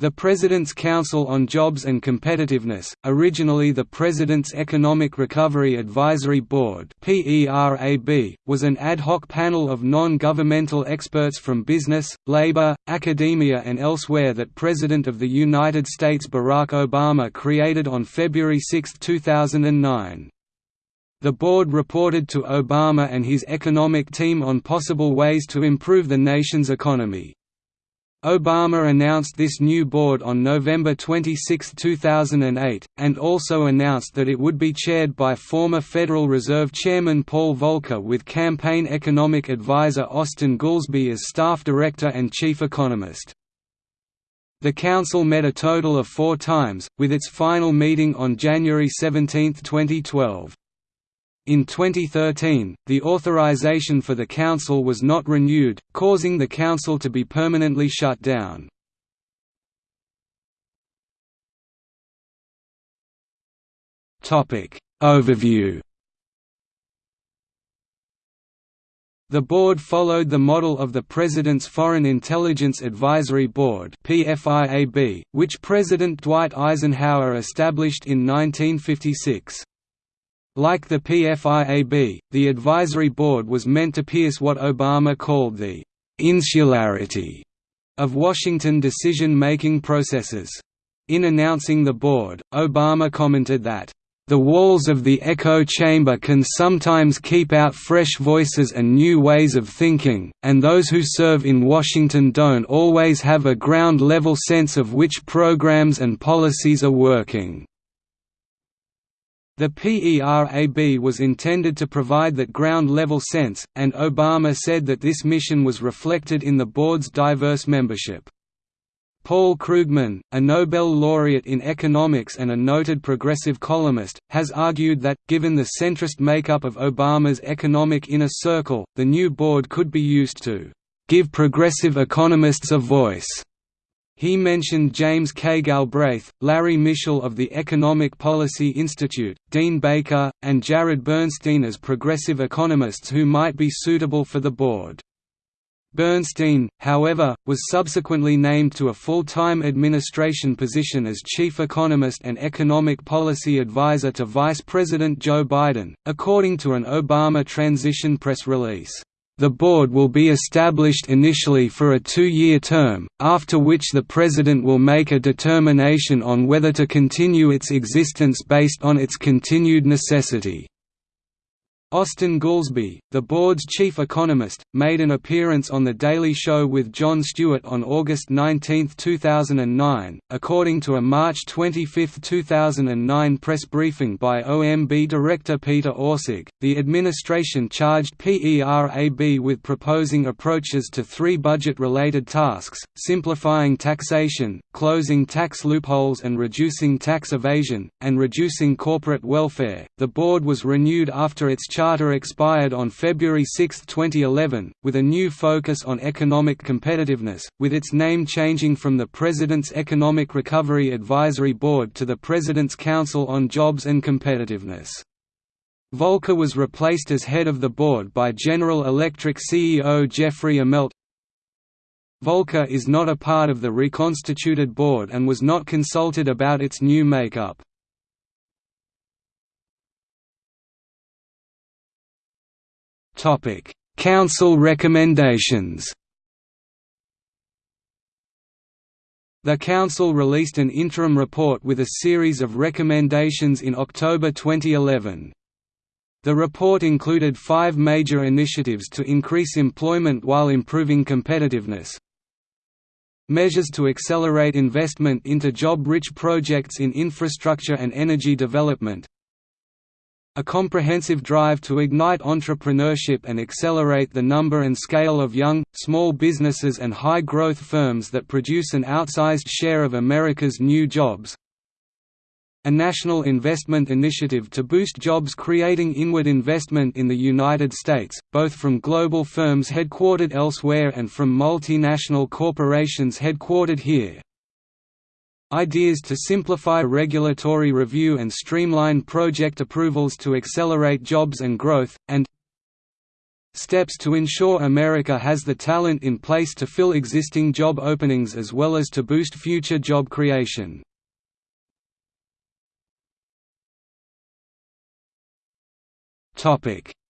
The President's Council on Jobs and Competitiveness, originally the President's Economic Recovery Advisory Board was an ad hoc panel of non-governmental experts from business, labor, academia and elsewhere that President of the United States Barack Obama created on February 6, 2009. The board reported to Obama and his economic team on possible ways to improve the nation's economy. Obama announced this new board on November 26, 2008, and also announced that it would be chaired by former Federal Reserve Chairman Paul Volcker with campaign economic advisor Austan Goolsbee as staff director and chief economist. The Council met a total of four times, with its final meeting on January 17, 2012. In 2013, the authorization for the Council was not renewed, causing the Council to be permanently shut down. Topic Overview The board followed the model of the President's Foreign Intelligence Advisory Board which President Dwight Eisenhower established in 1956. Like the PFIAB, the advisory board was meant to pierce what Obama called the «insularity» of Washington decision-making processes. In announcing the board, Obama commented that, "...the walls of the echo chamber can sometimes keep out fresh voices and new ways of thinking, and those who serve in Washington don't always have a ground-level sense of which programs and policies are working." The PERAB was intended to provide that ground-level sense, and Obama said that this mission was reflected in the board's diverse membership. Paul Krugman, a Nobel laureate in economics and a noted progressive columnist, has argued that, given the centrist makeup of Obama's economic inner circle, the new board could be used to give progressive economists a voice he mentioned James K. Galbraith, Larry Mishel of the Economic Policy Institute, Dean Baker, and Jared Bernstein as progressive economists who might be suitable for the board. Bernstein, however, was subsequently named to a full-time administration position as chief economist and economic policy advisor to Vice President Joe Biden, according to an Obama transition press release. The board will be established initially for a two-year term, after which the President will make a determination on whether to continue its existence based on its continued necessity. Austan Goolsbee, the board's chief economist, made an appearance on The Daily Show with Jon Stewart on August 19, 2009. According to a March 25, 2009 press briefing by OMB Director Peter Orszag, the administration charged PERAB with proposing approaches to three budget related tasks simplifying taxation, closing tax loopholes, and reducing tax evasion, and reducing corporate welfare. The board was renewed after its charter expired on February 6, 2011, with a new focus on economic competitiveness, with its name changing from the President's Economic Recovery Advisory Board to the President's Council on Jobs and Competitiveness. Volcker was replaced as head of the board by General Electric CEO Jeffrey Immelt. Volcker is not a part of the reconstituted board and was not consulted about its new makeup. Council recommendations. The Council released an interim report with a series of recommendations in October 2011. The report included five major initiatives to increase employment while improving competitiveness. Measures to accelerate investment into job-rich projects in infrastructure and energy development a comprehensive drive to ignite entrepreneurship and accelerate the number and scale of young, small businesses and high-growth firms that produce an outsized share of America's new jobs. A national investment initiative to boost jobs creating inward investment in the United States, both from global firms headquartered elsewhere and from multinational corporations headquartered here. Ideas to simplify regulatory review and streamline project approvals to accelerate jobs and growth, and Steps to ensure America has the talent in place to fill existing job openings as well as to boost future job creation.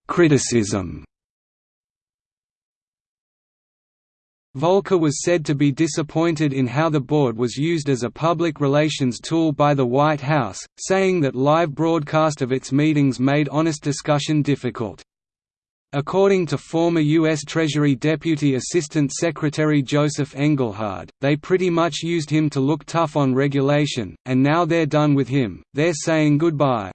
Criticism Volcker was said to be disappointed in how the board was used as a public relations tool by the White House, saying that live broadcast of its meetings made honest discussion difficult. According to former U.S. Treasury Deputy Assistant Secretary Joseph Engelhard, they pretty much used him to look tough on regulation, and now they're done with him, they're saying goodbye.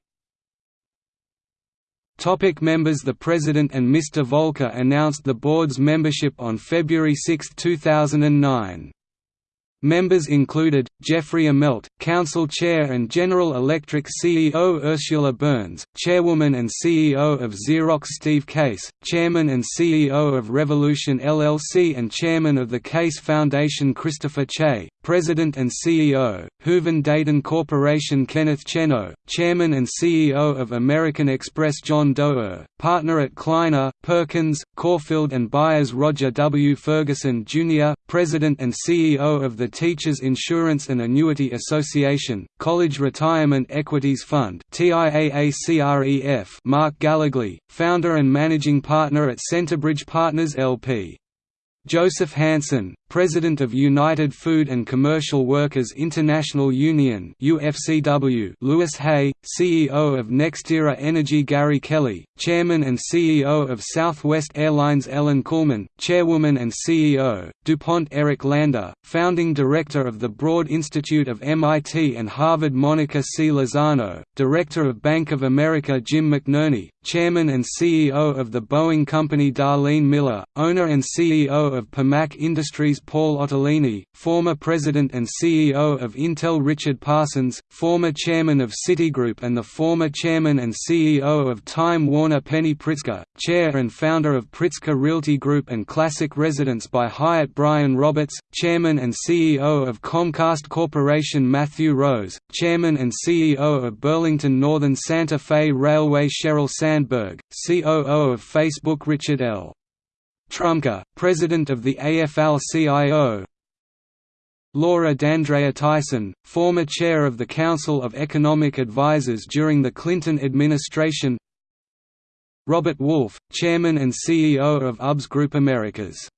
Topic members The President and Mr. Volcker announced the board's membership on February 6, 2009. Members included, Jeffrey Immelt, Council Chair and General Electric CEO Ursula Burns, Chairwoman and CEO of Xerox Steve Case, Chairman and CEO of Revolution LLC and Chairman of the Case Foundation Christopher Che, President and CEO, Hooven Dayton Corporation Kenneth Chenault, Chairman and CEO of American Express John Doerr, Partner at Kleiner, Perkins, Caufield and Byers Roger W. Ferguson Jr., President and CEO of the Teachers Insurance and Annuity Association, College Retirement Equities Fund Mark Gallogly, founder and managing partner at Centerbridge Partners LP. Joseph Hansen, President of United Food and Commercial Workers International Union UFCW, Lewis Hay, CEO of NextEra Energy Gary Kelly, Chairman and CEO of Southwest Airlines Ellen Kullman, Chairwoman and CEO, DuPont Eric Lander, Founding Director of the Broad Institute of MIT and Harvard Monica C. Lozano, Director of Bank of America Jim McNerney, Chairman and CEO of the Boeing Company Darlene Miller, owner and CEO of Permac Industries Paul Otellini, former President and CEO of Intel Richard Parsons, former Chairman of Citigroup and the former Chairman and CEO of Time Warner Penny Pritzker, Chair and founder of Pritzker Realty Group and Classic Residence by Hyatt Brian Roberts, Chairman and CEO of Comcast Corporation Matthew Rose, Chairman and CEO of Burlington Northern Santa Fe Railway Sheryl Sandberg, COO of Facebook Richard L. Trumka, President of the AFL-CIO Laura D'Andrea Tyson, former chair of the Council of Economic Advisers during the Clinton administration. Robert Wolf, chairman and CEO of UBS Group Americas